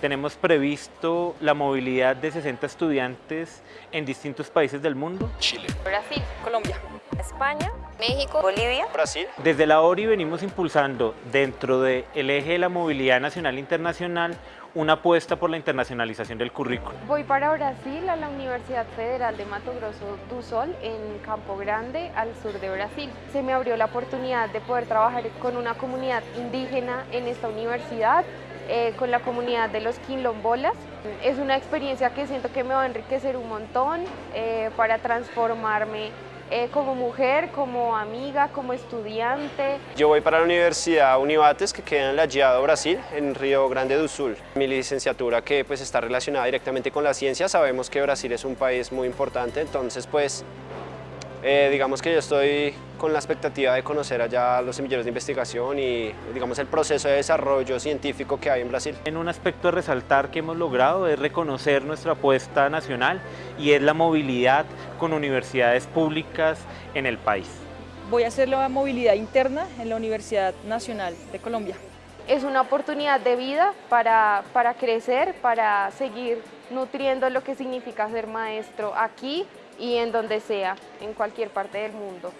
Tenemos previsto la movilidad de 60 estudiantes en distintos países del mundo. Chile, Brasil, Colombia, España, México, Bolivia, Brasil, Desde la ORI venimos impulsando dentro del eje de la movilidad nacional e internacional una apuesta por la internacionalización del currículo. Voy para Brasil a la Universidad Federal de Mato Grosso do Sol en Campo Grande, al sur de Brasil. Se me abrió la oportunidad de poder trabajar con una comunidad indígena en esta universidad, eh, con la comunidad de los quilombolas. Es una experiencia que siento que me va a enriquecer un montón eh, para transformarme eh, como mujer, como amiga, como estudiante. Yo voy para la Universidad Univates que queda en La Giado, Brasil, en Río Grande do Sul. Mi licenciatura que pues está relacionada directamente con la ciencia, sabemos que Brasil es un país muy importante, entonces pues eh, digamos que yo estoy con la expectativa de conocer allá los semilleros de investigación y digamos el proceso de desarrollo científico que hay en Brasil. En un aspecto a resaltar que hemos logrado es reconocer nuestra apuesta nacional y es la movilidad con universidades públicas en el país. Voy a hacer la movilidad interna en la Universidad Nacional de Colombia. Es una oportunidad de vida para, para crecer, para seguir nutriendo lo que significa ser maestro aquí y en donde sea, en cualquier parte del mundo.